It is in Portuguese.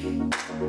Música